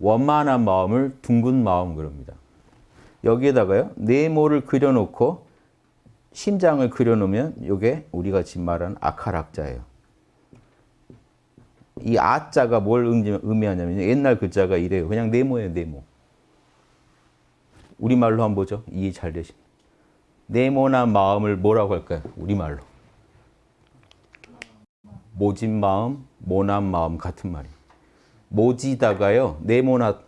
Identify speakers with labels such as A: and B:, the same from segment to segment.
A: 원만한 마음을 둥근 마음 그럽니다. 여기에다가요. 네모를 그려놓고 심장을 그려놓으면 이게 우리가 지금 말하는 아카락자예요. 이 아자가 뭘 의미하냐면 옛날 글자가 이래요. 그냥 네모예요. 네모. 우리말로 한번 보죠. 이해 잘 되신. 네모난 마음을 뭐라고 할까요? 우리말로. 모진 마음, 모난 마음 같은 말이에요. 모지다가요. 네모나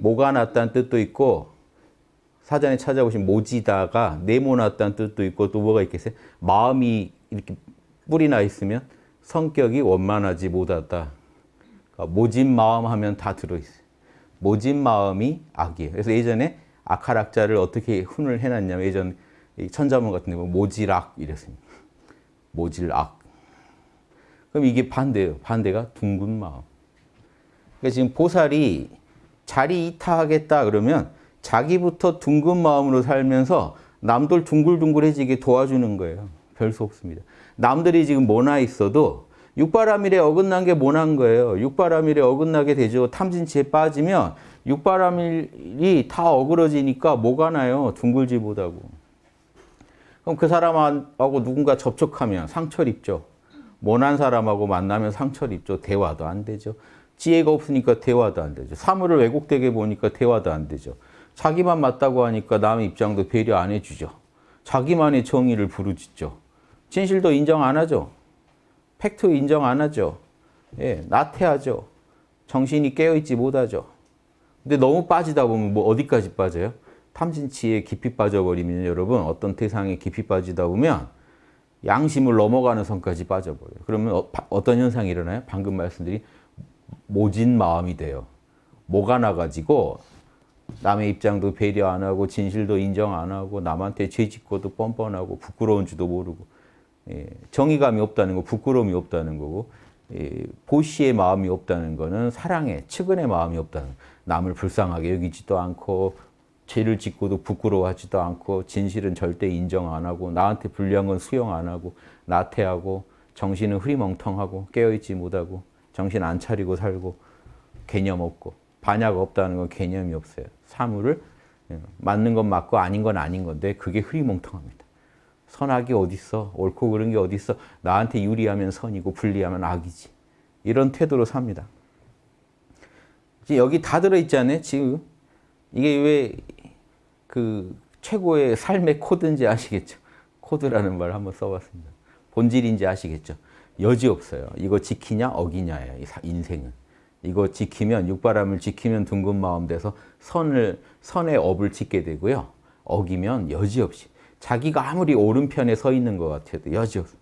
A: 모가 났다는 뜻도 있고 사전에 찾아보시면 모지다가 네모났다는 뜻도 있고 또 뭐가 있겠어요? 마음이 이렇게 뿌리 나 있으면 성격이 원만하지 못하다. 그러니까 모진 마음 하면 다 들어있어요. 모진 마음이 악이에요. 그래서 예전에 악할악자를 어떻게 훈을 해놨냐면 예전 천자문 같은 데 보면 모질악 이랬습니다. 모질악. 그럼 이게 반대예요. 반대가 둥근 마음. 그러니까 지금 보살이 자리 이타하겠다 그러면 자기부터 둥근 마음으로 살면서 남들 둥글둥글해지게 도와주는 거예요. 별 수 없습니다. 남들이 지금 모나 있어도 육바라밀에 어긋난 게 모난 거예요. 육바라밀에 어긋나게 되죠. 탐진치에 빠지면 육바라밀이 다 어그러지니까 뭐가 나요? 둥글지 못하고. 그럼 그 사람하고 누군가 접촉하면 상처를 입죠. 모난 사람하고 만나면 상처를 입죠. 대화도 안 되죠. 지혜가 없으니까 대화도 안 되죠. 사물을 왜곡되게 보니까 대화도 안 되죠. 자기만 맞다고 하니까 남의 입장도 배려 안 해주죠. 자기만의 정의를 부르짖죠. 진실도 인정 안 하죠. 팩트 인정 안 하죠. 예, 나태하죠. 정신이 깨어있지 못하죠. 근데 너무 빠지다 보면 뭐 어디까지 빠져요? 탐진치에 깊이 빠져버리면 여러분 어떤 대상에 깊이 빠지다 보면 양심을 넘어가는 선까지 빠져버려요. 그러면 어, 떤 현상이 일어나요? 방금 말씀드린 모진 마음이 돼요. 뭐가 나가지고 남의 입장도 배려 안 하고 진실도 인정 안 하고 남한테 죄짓고도 뻔뻔하고 부끄러운 지도 모르고 예, 정의감이 없다는 거 부끄러움이 없다는 거고 예, 보시의 마음이 없다는 거는 사랑의 측은의 마음이 없다는 남을 불쌍하게 여기지도 않고 죄를 짓고도 부끄러워하지도 않고 진실은 절대 인정 안 하고 나한테 불리한 건 수용 안 하고 나태하고 정신은 흐리멍텅하고 깨어있지 못하고 정신 안 차리고 살고 개념 없고 반약 없다는 건 개념이 없어요. 사물을 예, 맞는 건 맞고 아닌 건 아닌 건데 그게 흐리멍텅합니다. 선악이 어딨어? 옳고 그른 게 어딨어? 나한테 유리하면 선이고 불리하면 악이지. 이런 태도로 삽니다. 여기 다 들어있잖아요. 지금 이게 왜 그 최고의 삶의 코드인지 아시겠죠? 코드라는 말 한번 써봤습니다. 본질인지 아시겠죠? 여지 없어요. 이거 지키냐 어기냐예요. 인생은. 이거 지키면 육바람을 지키면 둥근 마음 돼서 선을 선의 업을 짓게 되고요. 어기면 여지없이 자기가 아무리 오른편에 서 있는 것 같아도 여지없이